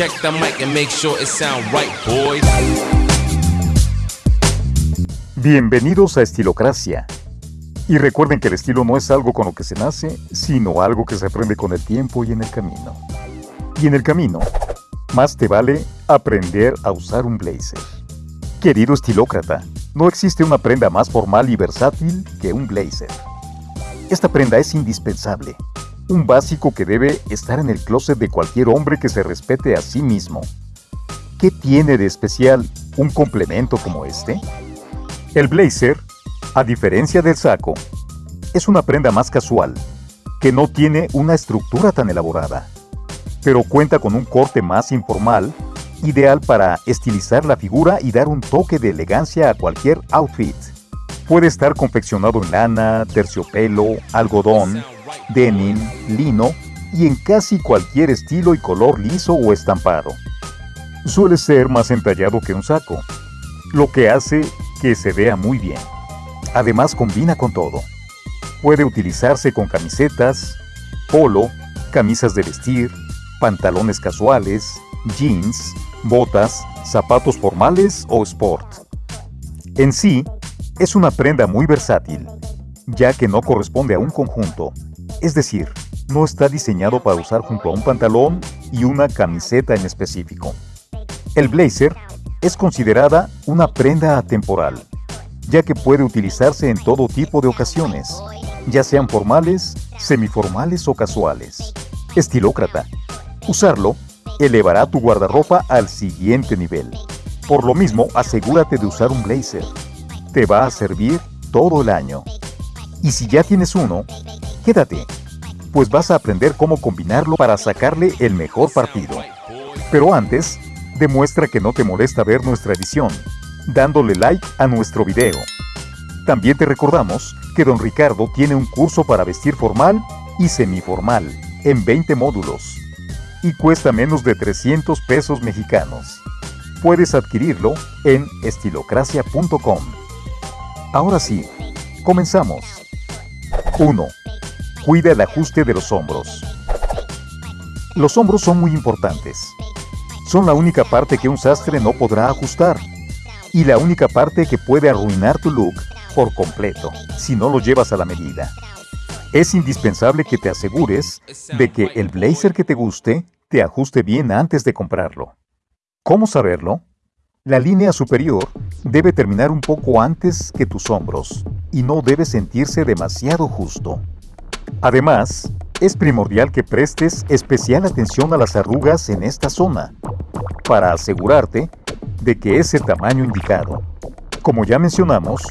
Check the mic and make sure it sound right, boys. Bienvenidos a Estilocracia. Y recuerden que el estilo no es algo con lo que se nace, sino algo que se aprende con el tiempo y en el camino. Y en el camino, más te vale aprender a usar un blazer. Querido estilócrata, no existe una prenda más formal y versátil que un blazer. Esta prenda es indispensable, un básico que debe estar en el closet de cualquier hombre que se respete a sí mismo. ¿Qué tiene de especial un complemento como este? El blazer, a diferencia del saco, es una prenda más casual, que no tiene una estructura tan elaborada, pero cuenta con un corte más informal ideal para estilizar la figura y dar un toque de elegancia a cualquier outfit. Puede estar confeccionado en lana, terciopelo, algodón, denim, lino y en casi cualquier estilo y color liso o estampado. Suele ser más entallado que un saco, lo que hace que se vea muy bien. Además combina con todo. Puede utilizarse con camisetas, polo, camisas de vestir, pantalones casuales, jeans, botas, zapatos formales o sport. En sí, es una prenda muy versátil, ya que no corresponde a un conjunto, es decir, no está diseñado para usar junto a un pantalón y una camiseta en específico. El blazer es considerada una prenda atemporal, ya que puede utilizarse en todo tipo de ocasiones, ya sean formales, semiformales o casuales. Estilócrata. Usarlo elevará tu guardarropa al siguiente nivel. Por lo mismo, asegúrate de usar un blazer. Te va a servir todo el año. Y si ya tienes uno, quédate, pues vas a aprender cómo combinarlo para sacarle el mejor partido. Pero antes, demuestra que no te molesta ver nuestra edición, dándole like a nuestro video. También te recordamos que Don Ricardo tiene un curso para vestir formal y semiformal en 20 módulos y cuesta menos de 300 pesos mexicanos. Puedes adquirirlo en estilocracia.com. Ahora sí, comenzamos. 1. Cuida el ajuste de los hombros. Los hombros son muy importantes. Son la única parte que un sastre no podrá ajustar y la única parte que puede arruinar tu look por completo si no lo llevas a la medida. Es indispensable que te asegures de que el blazer que te guste te ajuste bien antes de comprarlo. ¿Cómo saberlo? La línea superior debe terminar un poco antes que tus hombros y no debe sentirse demasiado justo. Además, es primordial que prestes especial atención a las arrugas en esta zona para asegurarte de que es el tamaño indicado. Como ya mencionamos,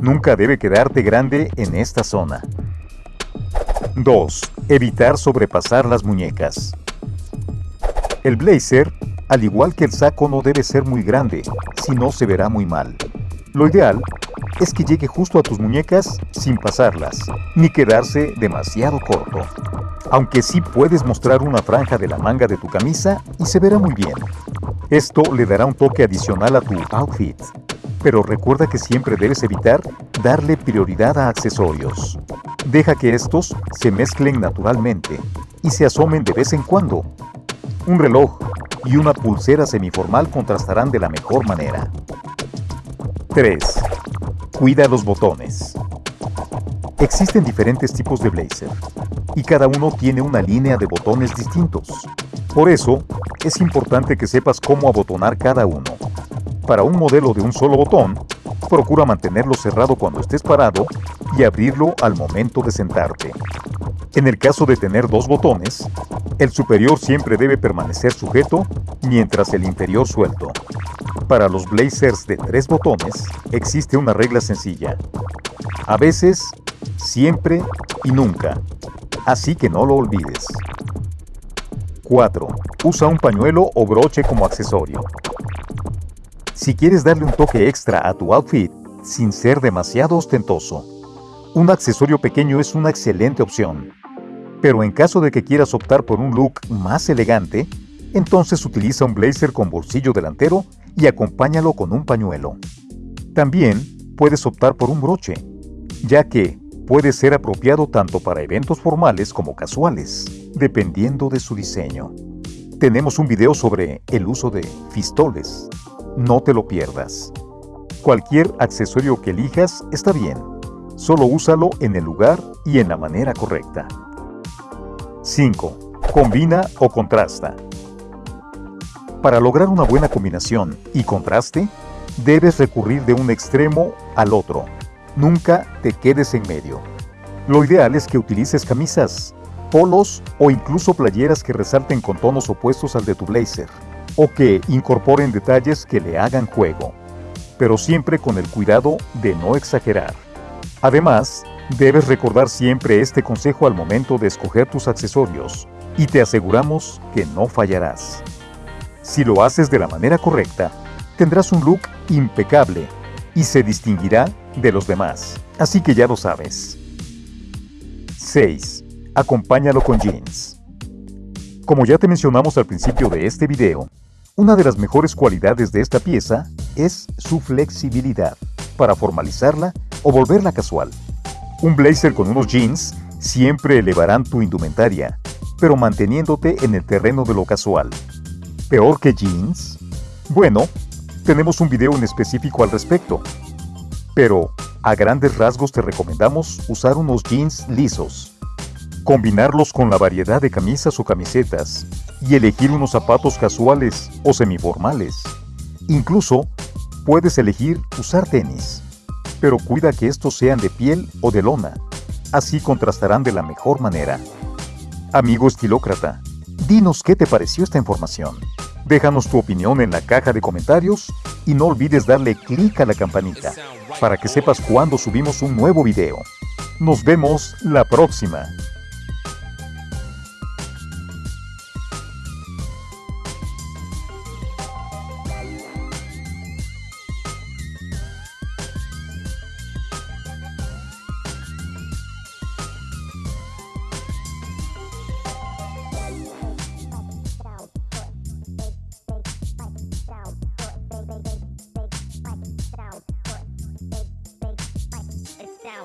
nunca debe quedarte grande en esta zona. 2. Evitar sobrepasar las muñecas. El blazer, al igual que el saco, no debe ser muy grande, si no se verá muy mal. Lo ideal es que llegue justo a tus muñecas sin pasarlas, ni quedarse demasiado corto. Aunque sí puedes mostrar una franja de la manga de tu camisa y se verá muy bien. Esto le dará un toque adicional a tu outfit. Pero recuerda que siempre debes evitar darle prioridad a accesorios. Deja que estos se mezclen naturalmente y se asomen de vez en cuando. Un reloj y una pulsera semiformal contrastarán de la mejor manera. 3. Cuida los botones. Existen diferentes tipos de blazer y cada uno tiene una línea de botones distintos. Por eso, es importante que sepas cómo abotonar cada uno. Para un modelo de un solo botón, procura mantenerlo cerrado cuando estés parado y abrirlo al momento de sentarte. En el caso de tener dos botones, el superior siempre debe permanecer sujeto mientras el inferior suelto. Para los blazers de tres botones existe una regla sencilla. A veces, siempre y nunca. Así que no lo olvides. 4. Usa un pañuelo o broche como accesorio. Si quieres darle un toque extra a tu outfit sin ser demasiado ostentoso, un accesorio pequeño es una excelente opción. Pero en caso de que quieras optar por un look más elegante, entonces utiliza un blazer con bolsillo delantero y acompáñalo con un pañuelo. También puedes optar por un broche, ya que puede ser apropiado tanto para eventos formales como casuales, dependiendo de su diseño. tenemos un video sobre el uso de fistoles. No te lo pierdas. Cualquier accesorio que elijas está bien. Solo úsalo en el lugar y en la manera correcta. 5. Combina o contrasta. Para lograr una buena combinación y contraste, debes recurrir de un extremo al otro. Nunca te quedes en medio. Lo ideal es que utilices camisas, polos o incluso playeras que resalten con tonos opuestos al de tu blazer, o que incorporen detalles que le hagan juego, pero siempre con el cuidado de no exagerar. Además, debes recordar siempre este consejo al momento de escoger tus accesorios, y te aseguramos que no fallarás. Si lo haces de la manera correcta, tendrás un look impecable y se distinguirá de los demás. Así que ya lo sabes. 6. Acompáñalo con jeans. Como ya te mencionamos al principio de este video, una de las mejores cualidades de esta pieza es su flexibilidad para formalizarla o volverla casual. Un blazer con unos jeans siempre elevarán tu indumentaria, pero manteniéndote en el terreno de lo casual. ¿Peor que jeans? Bueno, tenemos un video en específico al respecto. Pero, a grandes rasgos te recomendamos usar unos jeans lisos, combinarlos con la variedad de camisas o camisetas y elegir unos zapatos casuales o semiformales. Incluso, puedes elegir usar tenis, pero cuida que estos sean de piel o de lona, así contrastarán de la mejor manera. Amigo estilócrata, dinos qué te pareció esta información. Déjanos tu opinión en la caja de comentarios y no olvides darle clic a la campanita para que sepas cuando subimos un nuevo video. Nos vemos la próxima.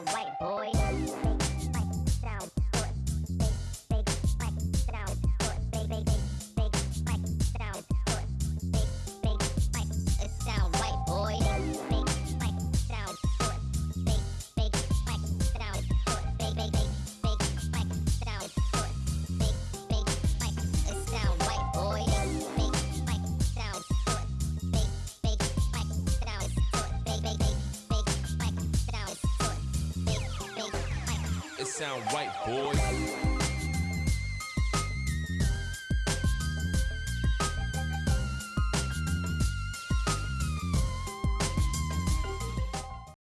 White boy. Sound right, boy.